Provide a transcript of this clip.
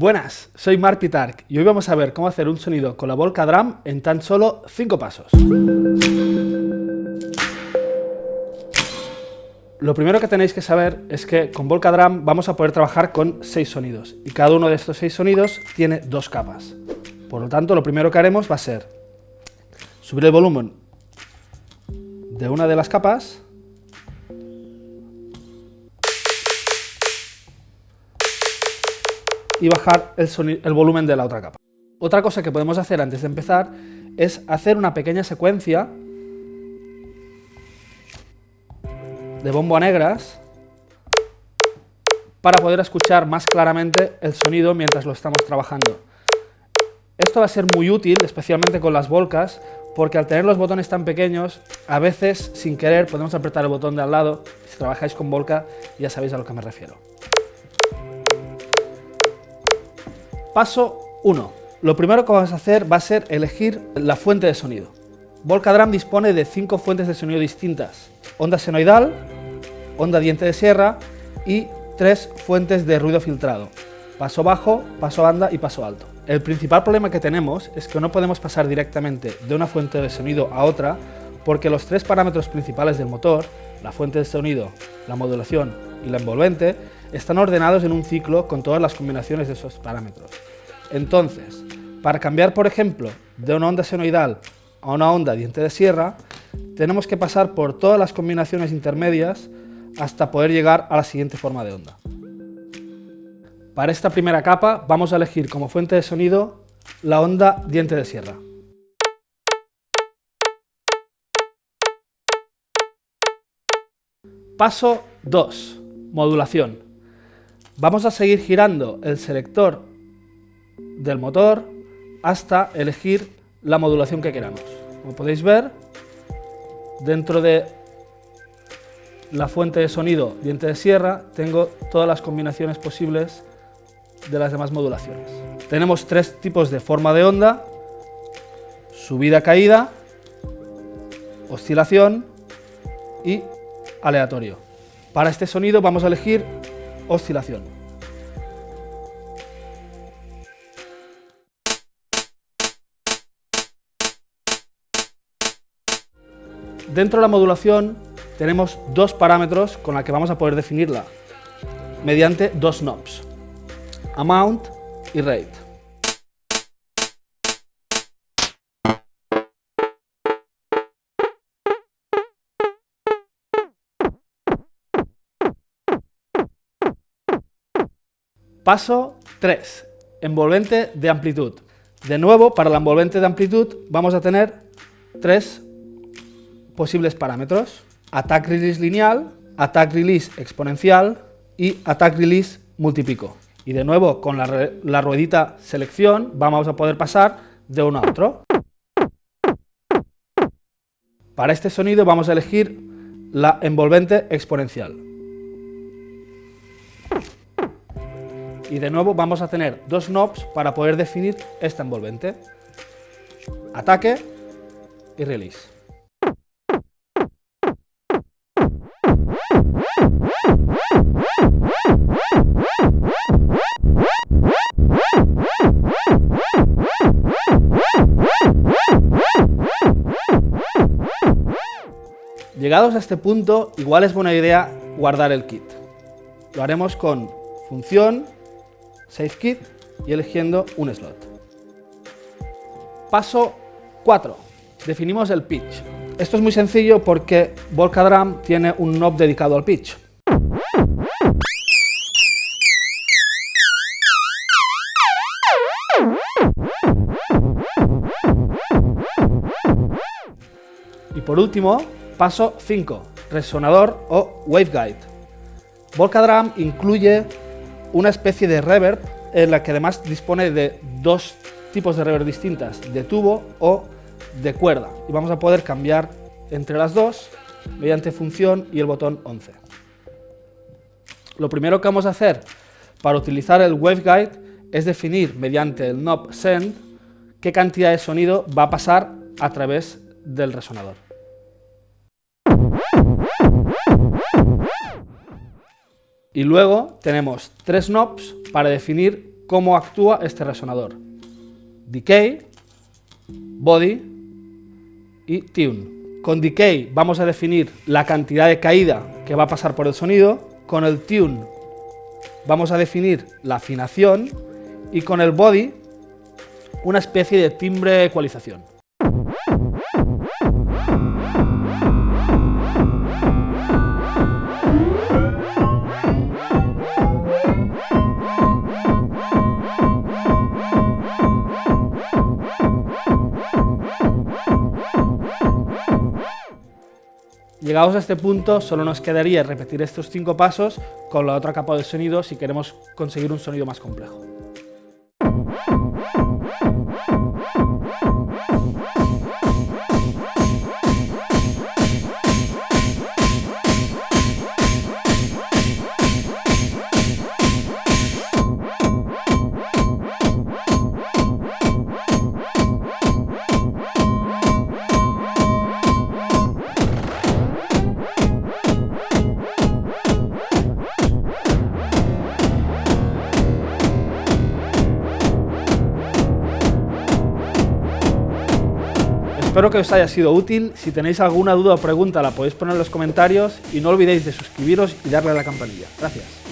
Buenas, soy Mark Pitark y hoy vamos a ver cómo hacer un sonido con la Volca Drum en tan solo 5 pasos. Lo primero que tenéis que saber es que con Volca Drum vamos a poder trabajar con 6 sonidos y cada uno de estos 6 sonidos tiene dos capas. Por lo tanto, lo primero que haremos va a ser subir el volumen de una de las capas y bajar el, volumen de la otra capa. Otra cosa que podemos hacer antes de empezar es hacer una pequeña secuencia de bombo a negras para poder escuchar más claramente el sonido mientras lo estamos trabajando. Esto va a ser muy útil, especialmente con las volcas, porque al tener los botones tan pequeños, a veces, sin querer, podemos apretar el botón de al lado. Si trabajáis con volca, ya sabéis a lo que me refiero. Paso 1. Lo primero que vamos a hacer va a ser elegir la fuente de sonido. Volcadram dispone de cinco fuentes de sonido distintas. Onda senoidal, onda diente de sierra y tres fuentes de ruido filtrado. Paso bajo, paso banda y paso alto. El principal problema que tenemos es que no podemos pasar directamente de una fuente de sonido a otra porque los tres parámetros principales del motor, la fuente de sonido, la modulación y la envolvente, están ordenados en un ciclo con todas las combinaciones de esos parámetros. Entonces, para cambiar, por ejemplo, de una onda senoidal a una onda diente de sierra, tenemos que pasar por todas las combinaciones intermedias hasta poder llegar a la siguiente forma de onda. Para esta primera capa vamos a elegir como fuente de sonido la onda diente de sierra. Paso 2. Modulación. Vamos a seguir girando el selector del motor hasta elegir la modulación que queramos. Como podéis ver, dentro de la fuente de sonido diente de sierra tengo todas las combinaciones posibles de las demás modulaciones. Tenemos tres tipos de forma de onda, subida-caída, oscilación y aleatorio. Para este sonido vamos a elegir oscilación. Dentro de la modulación tenemos dos parámetros con los que vamos a poder definirla mediante dos knobs, amount y rate. Paso 3. Envolvente de amplitud. De nuevo, para la envolvente de amplitud vamos a tener tres posibles parámetros. Attack Release lineal, Attack Release exponencial y Attack Release multipico. Y de nuevo, con la, la ruedita selección vamos a poder pasar de uno a otro. Para este sonido vamos a elegir la envolvente exponencial. Y de nuevo vamos a tener dos knobs para poder definir esta envolvente. Ataque y release. Llegados a este punto, igual es buena idea guardar el kit. Lo haremos con función Save Kit y eligiendo un slot. Paso 4. Definimos el pitch. Esto es muy sencillo porque Volcadram tiene un knob dedicado al pitch. Y por último, paso 5, resonador o waveguide. Volcadram incluye una especie de reverb en la que además dispone de dos tipos de reverb distintas, de tubo o de cuerda. Y vamos a poder cambiar entre las dos mediante función y el botón 11. Lo primero que vamos a hacer para utilizar el waveguide es definir mediante el knob send qué cantidad de sonido va a pasar a través del resonador. Y luego tenemos tres knobs para definir cómo actúa este resonador. Decay, Body y Tune. Con Decay vamos a definir la cantidad de caída que va a pasar por el sonido. Con el Tune vamos a definir la afinación. Y con el Body una especie de timbre ecualización. Llegados a este punto, solo nos quedaría repetir estos cinco pasos con la otra capa de sonido si queremos conseguir un sonido más complejo. Espero que os haya sido útil. Si tenéis alguna duda o pregunta la podéis poner en los comentarios y no olvidéis de suscribiros y darle a la campanilla. Gracias.